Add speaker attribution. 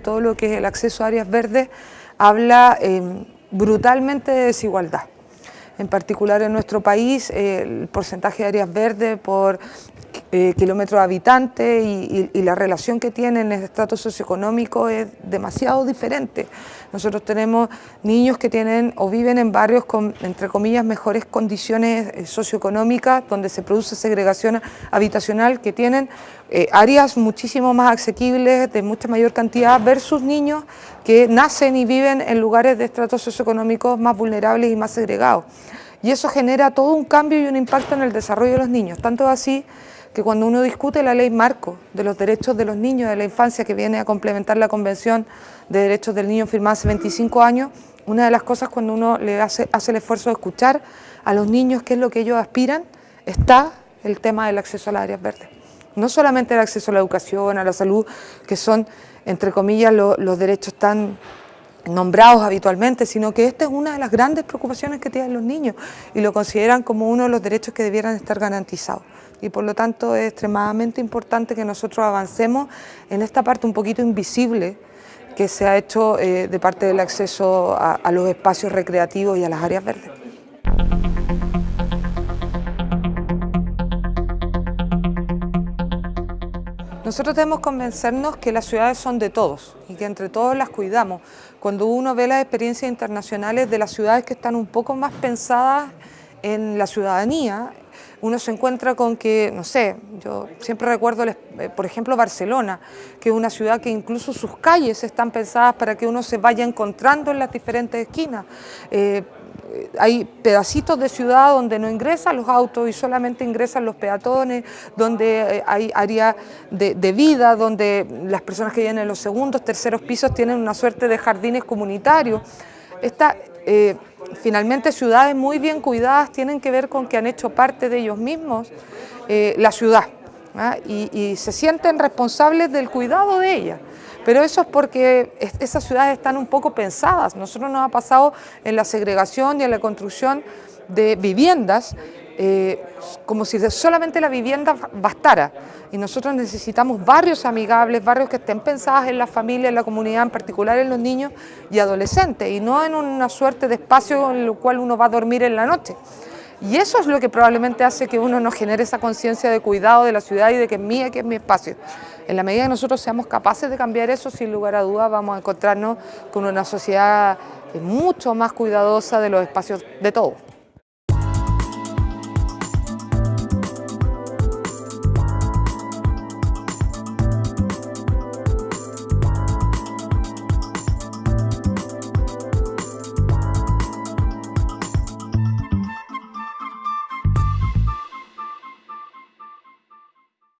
Speaker 1: todo lo que es el acceso a áreas verdes, habla em, brutalmente de desigualdad. En particular en nuestro país, el porcentaje de áreas verdes por eh, kilómetros de habitante y, la relación que tienen en el estrato socioeconómico es demasiado diferente. Nosotros tenemos niños que tienen o viven en barrios con, entre comillas, mejores condiciones eh, socioeconómicas, donde se produce segregación habitacional, que tienen eh, áreas muchísimo más asequibles, de mucha mayor cantidad, versus niños que nacen y viven en lugares de estratos socioeconómicos más vulnerables y más segregados. Y eso genera todo un cambio y un impacto en el desarrollo de los niños, tanto así que cuando uno discute la ley marco de los derechos de los niños de la infancia que viene a complementar la Convención de Derechos del Niño firmada hace 25 años, una de las cosas cuando uno le hace, hace el esfuerzo de escuchar a los niños qué es lo que ellos aspiran, está el tema del acceso a las áreas verdes. No solamente el acceso a la educación, a la salud, que son, entre comillas, los derechos tan nombrados habitualmente, sino que esta es una de las grandes preocupaciones que tienen los niños y lo consideran como uno de los derechos que debieran estar garantizados. Y por lo tanto es extremadamente importante que nosotros avancemos en esta parte un poquito invisible que se ha hecho eh, de parte del acceso a los espacios recreativos y a las áreas verdes. Nosotros debemos convencernos que las ciudades son de todos y que entre todos las cuidamos. Cuando uno ve las experiencias internacionales de las ciudades que están un poco más pensadas en la ciudadanía, uno se encuentra con que, no sé, yo siempre recuerdo, eh, por ejemplo, Barcelona, que es una ciudad que incluso sus calles están pensadas para que uno se vaya encontrando en las diferentes esquinas. Eh, hay pedacitos de ciudad donde no ingresan los autos y solamente ingresan los peatones, donde eh, hay área de, vida, donde las personas que vienen en los segundos, terceros pisos tienen una suerte de jardines comunitarios. Esta, eh, finalmente ciudades muy bien cuidadas tienen que ver con que han hecho parte de ellos mismos eh, la ciudad ¿ah? y, se sienten responsables del cuidado de ella. Pero eso es porque esas ciudades están un poco pensadas. Nosotros nos ha pasado en la segregación y en la construcción de viviendas eh, como si solamente la vivienda bastara. Y nosotros necesitamos barrios amigables, barrios que estén pensados en la familia, en la comunidad, en particular en los niños y adolescentes, y no en una suerte de espacio en el cual uno va a dormir en la noche. Y eso es lo que probablemente hace que uno no genere esa conciencia de cuidado de la ciudad y de que es mía, que es mi espacio. En la medida que nosotros seamos capaces de cambiar eso, sin lugar a dudas vamos a encontrarnos con una sociedad mucho más cuidadosa de los espacios de todos.